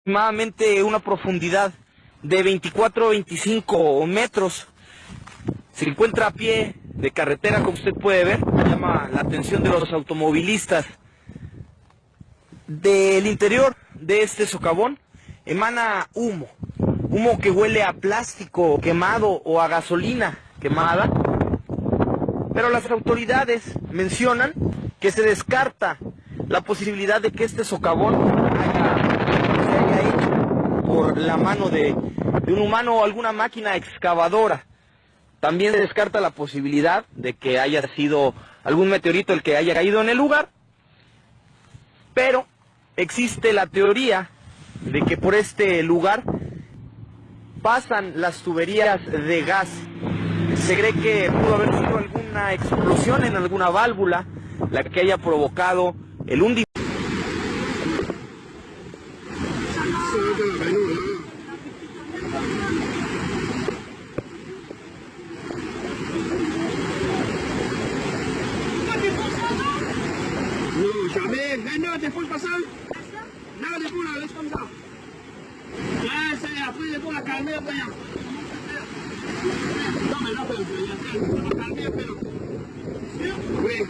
aproximadamente una profundidad de 24 o 25 metros. Se encuentra a pie de carretera, como usted puede ver, llama la atención de los automovilistas. Del interior de este socavón emana humo, humo que huele a plástico quemado o a gasolina quemada. Pero las autoridades mencionan que se descarta la posibilidad de que este socavón haya hecho por la mano de, de un humano o alguna máquina excavadora. También se descarta la posibilidad de que haya sido algún meteorito el que haya caído en el lugar, pero existe la teoría de que por este lugar pasan las tuberías de gas. Se cree que pudo haber sido alguna explosión en alguna válvula la que haya provocado el hundimiento. 那个你过来？你跟不上。哎，谁呀？自己过来干那个呀？到没到？到没到？到没到？到没到？对。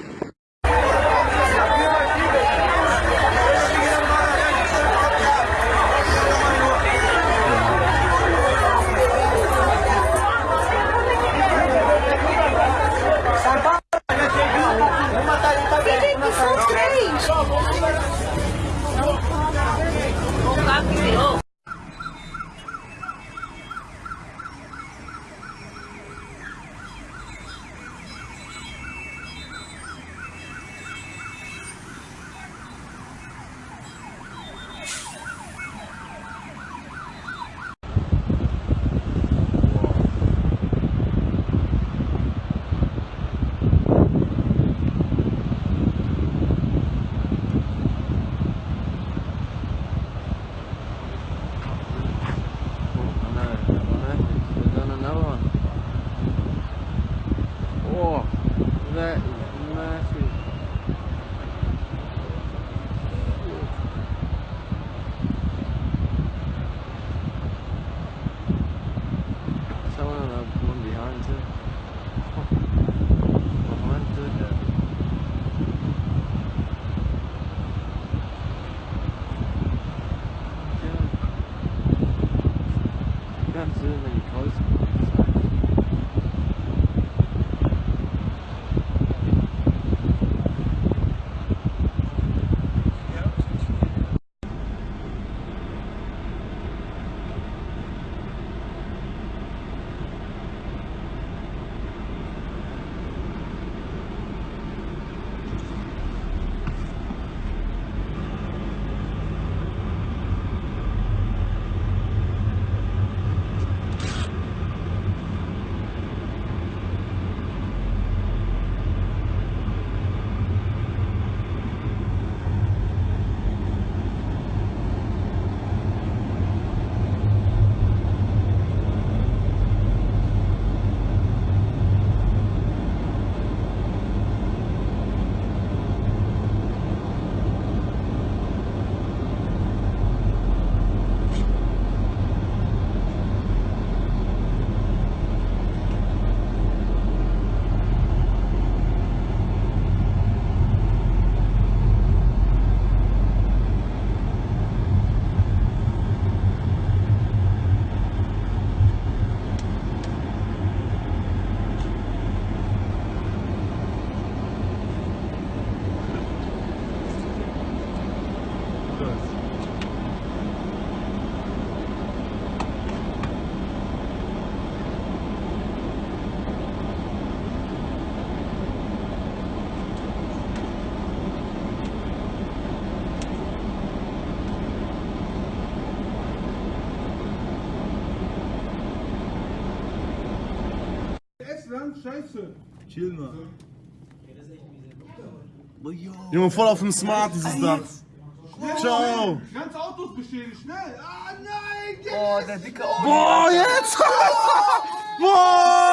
Estland, scheiße. Chill mal. Junge, voll auf dem Smart ist es da. Ciao. Ganz Autos beschädigt, schnell. Ah, nein. Oh, der dicke Boah, jetzt! Boah!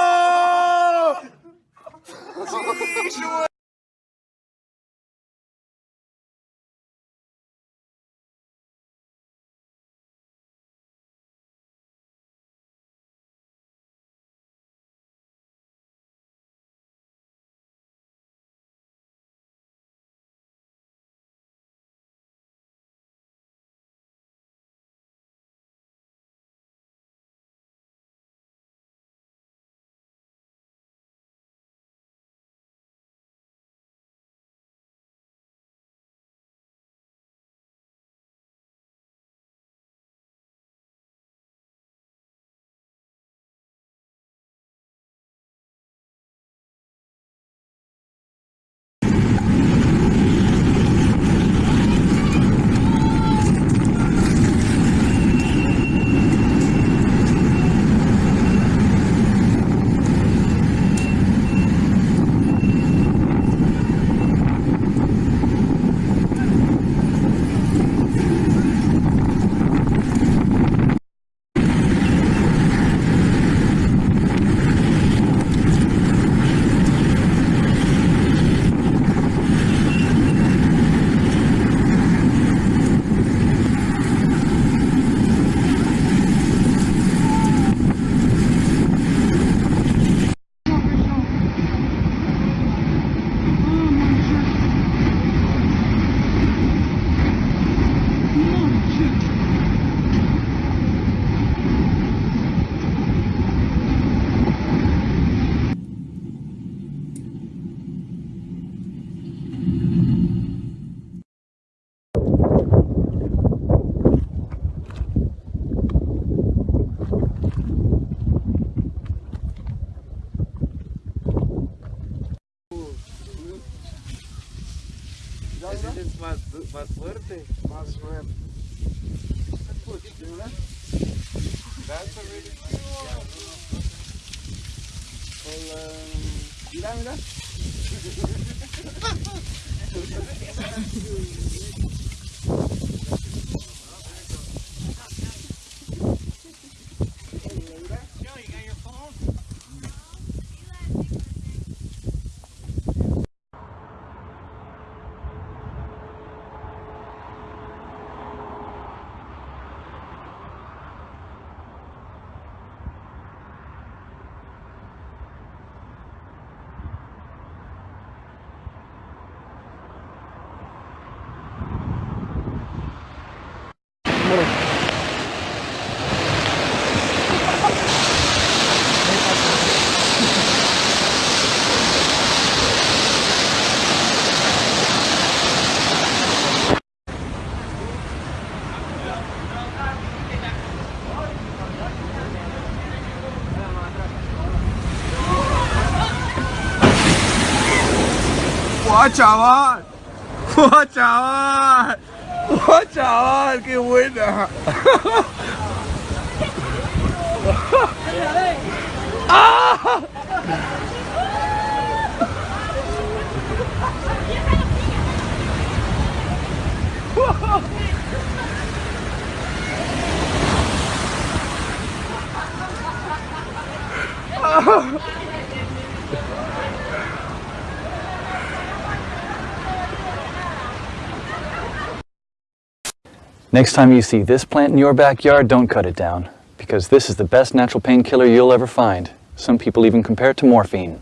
Más fuerte. Más fuerte. That's a really cool. Well, um, mira, mira. Wajah, wah. ¡Buah, chaval! ¡Qué buena! Next time you see this plant in your backyard, don't cut it down, because this is the best natural painkiller you'll ever find. Some people even compare it to morphine.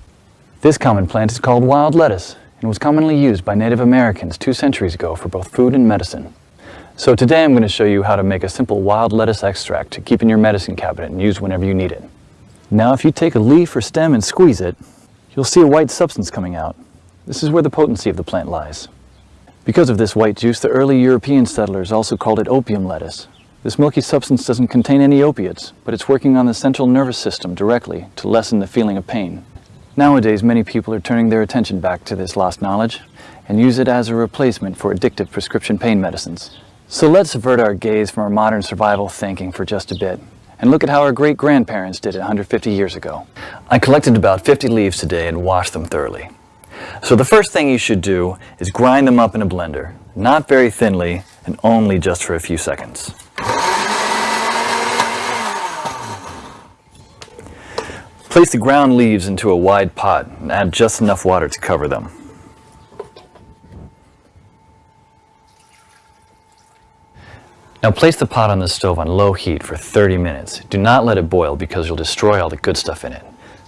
This common plant is called wild lettuce and was commonly used by Native Americans two centuries ago for both food and medicine. So today I'm going to show you how to make a simple wild lettuce extract to keep in your medicine cabinet and use whenever you need it. Now if you take a leaf or stem and squeeze it, you'll see a white substance coming out. This is where the potency of the plant lies. Because of this white juice, the early European settlers also called it opium lettuce. This milky substance doesn't contain any opiates, but it's working on the central nervous system directly to lessen the feeling of pain. Nowadays, many people are turning their attention back to this lost knowledge and use it as a replacement for addictive prescription pain medicines. So let's avert our gaze from our modern survival thinking for just a bit and look at how our great-grandparents did it 150 years ago. I collected about 50 leaves today and washed them thoroughly. So the first thing you should do is grind them up in a blender, not very thinly and only just for a few seconds. Place the ground leaves into a wide pot and add just enough water to cover them. Now place the pot on the stove on low heat for 30 minutes. Do not let it boil because you'll destroy all the good stuff in it.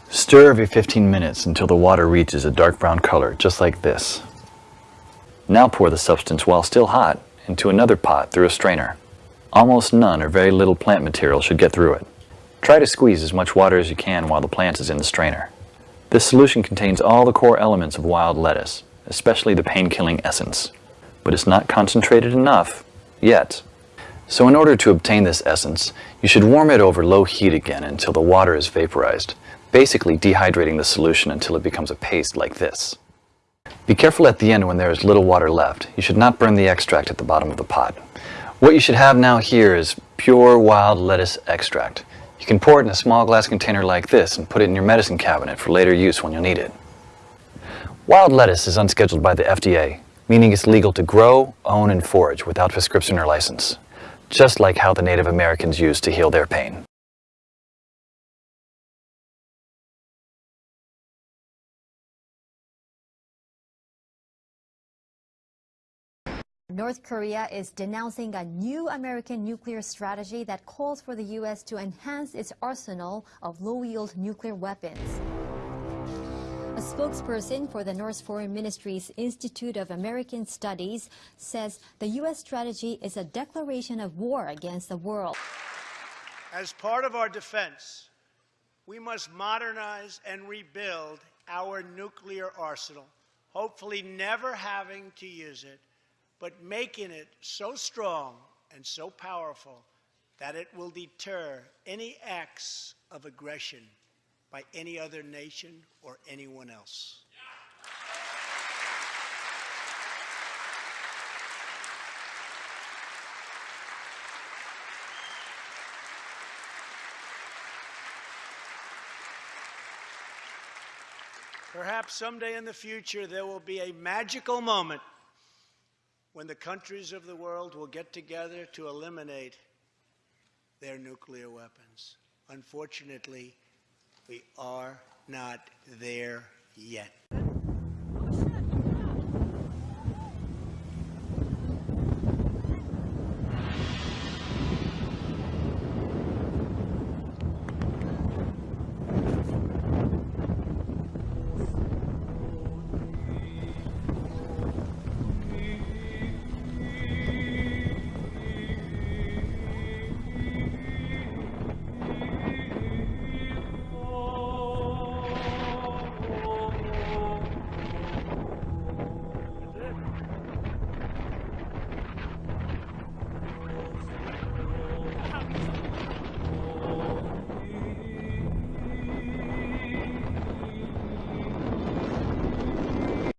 Stir every 15 minutes until the water reaches a dark brown color, just like this. Now pour the substance while still hot into another pot through a strainer. Almost none or very little plant material should get through it. Try to squeeze as much water as you can while the plant is in the strainer. This solution contains all the core elements of wild lettuce, especially the pain-killing essence. But it's not concentrated enough, yet. So in order to obtain this essence, you should warm it over low heat again until the water is vaporized, basically dehydrating the solution until it becomes a paste like this. Be careful at the end when there is little water left. You should not burn the extract at the bottom of the pot. What you should have now here is pure wild lettuce extract. You can pour it in a small glass container like this and put it in your medicine cabinet for later use when you'll need it. Wild lettuce is unscheduled by the FDA, meaning it's legal to grow, own, and forage without prescription or license, just like how the Native Americans used to heal their pain. North Korea is denouncing a new American nuclear strategy that calls for the U.S. to enhance its arsenal of low-yield nuclear weapons. A spokesperson for the North Foreign Ministry's Institute of American Studies says the U.S. strategy is a declaration of war against the world. As part of our defense, we must modernize and rebuild our nuclear arsenal, hopefully never having to use it, but making it so strong and so powerful that it will deter any acts of aggression by any other nation or anyone else. Perhaps someday in the future there will be a magical moment when the countries of the world will get together to eliminate their nuclear weapons. Unfortunately, we are not there yet.